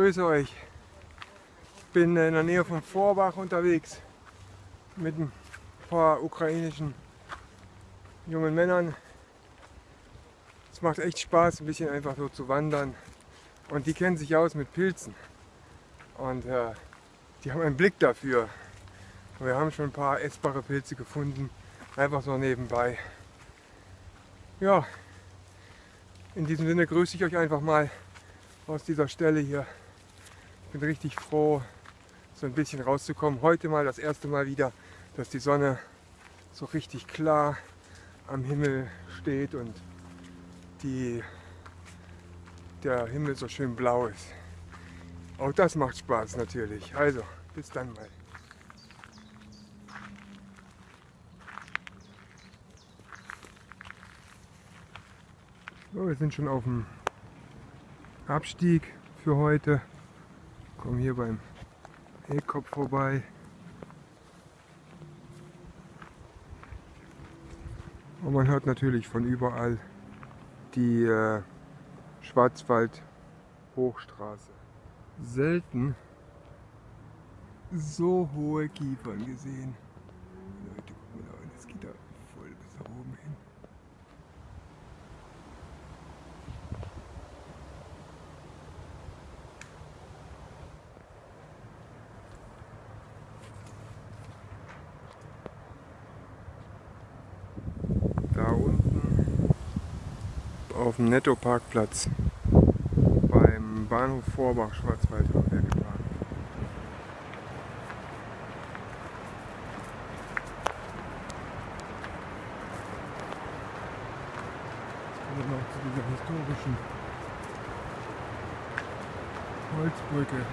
grüße euch. Bin in der Nähe von Vorbach unterwegs mit ein paar ukrainischen jungen Männern. Es macht echt Spaß, ein bisschen einfach so zu wandern. Und die kennen sich aus mit Pilzen. Und äh, die haben einen Blick dafür. Und wir haben schon ein paar essbare Pilze gefunden. Einfach so nebenbei. Ja, in diesem Sinne grüße ich euch einfach mal aus dieser Stelle hier. Ich bin richtig froh, so ein bisschen rauszukommen. Heute mal das erste Mal wieder, dass die Sonne so richtig klar am Himmel steht und die, der Himmel so schön blau ist. Auch das macht Spaß natürlich. Also, bis dann mal. So, wir sind schon auf dem Abstieg für heute. Kommen hier beim Ekop vorbei. Und man hört natürlich von überall die äh, Schwarzwald-Hochstraße. Selten so hohe Kiefern gesehen. Auf dem Netto-Parkplatz beim Bahnhof Vorbach Schwarzwald haben wir geparkt. Jetzt kommen wir noch zu dieser historischen Holzbrücke.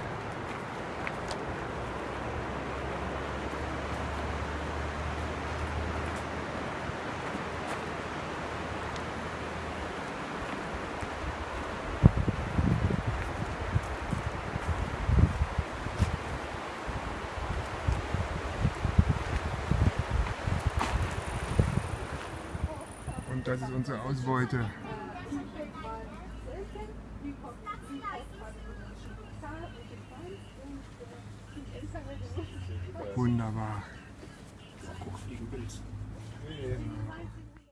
Und das ist unsere Ausbeute. Wunderbar. Guck, fliegen Bild.